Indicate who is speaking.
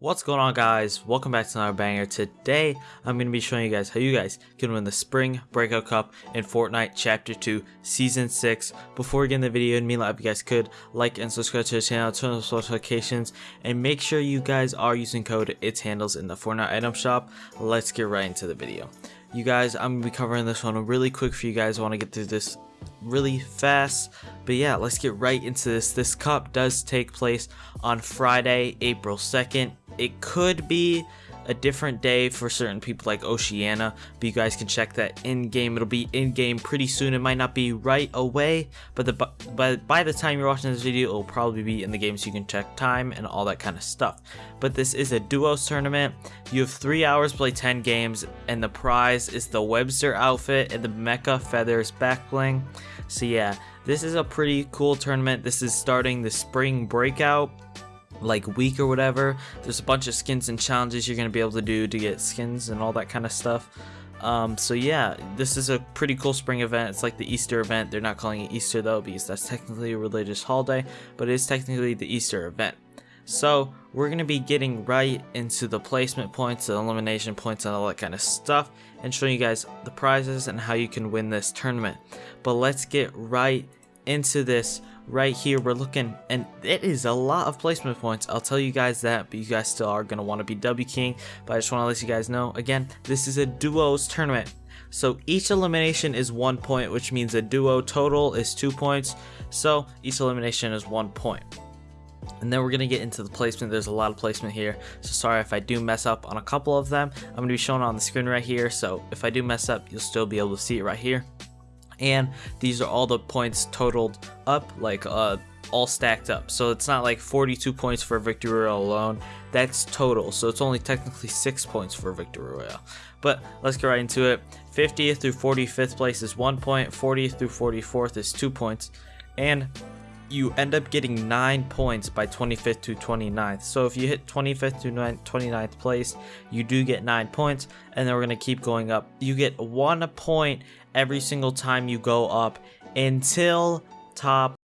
Speaker 1: What's going on guys? Welcome back to another banger. Today I'm going to be showing you guys how you guys can win the Spring Breakout Cup in Fortnite Chapter 2 Season 6. Before we get in the video, and me if you guys could like and subscribe to the channel, turn on notifications, and make sure you guys are using code its handles in the Fortnite item shop. Let's get right into the video. You guys, I'm to be covering this one really quick for you guys. I want to get through this really fast. But yeah, let's get right into this. This cup does take place on Friday, April 2nd. It could be a different day for certain people like Oceania, but you guys can check that in game. It'll be in game pretty soon. It might not be right away, but the but by the time you're watching this video, it'll probably be in the game so you can check time and all that kind of stuff. But this is a duos tournament. You have three hours play 10 games, and the prize is the Webster outfit and the Mecha Feathers back bling. So yeah, this is a pretty cool tournament. This is starting the spring breakout like week or whatever. There's a bunch of skins and challenges you're going to be able to do to get skins and all that kind of stuff. Um, so yeah, this is a pretty cool spring event. It's like the Easter event. They're not calling it Easter though because that's technically a religious holiday, but it is technically the Easter event. So we're going to be getting right into the placement points, the elimination points, and all that kind of stuff, and showing you guys the prizes and how you can win this tournament. But let's get right into this right here we're looking and it is a lot of placement points. I'll tell you guys that but you guys still are going to want to be w king but i just want to let you guys know again this is a duos tournament. So each elimination is one point which means a duo total is two points. So each elimination is one point. And then we're going to get into the placement. There's a lot of placement here. So sorry if i do mess up on a couple of them. I'm going to be showing on the screen right here. So if i do mess up you'll still be able to see it right here and these are all the points totaled up like uh all stacked up. So it's not like 42 points for victory royale alone. That's total. So it's only technically six points for victory royale. But let's get right into it. 50th through 45th place is one point 40th through 44th is two points and you end up getting 9 points by 25th to 29th. So if you hit 25th to 29th place, you do get 9 points, and then we're going to keep going up. You get 1 point every single time you go up until top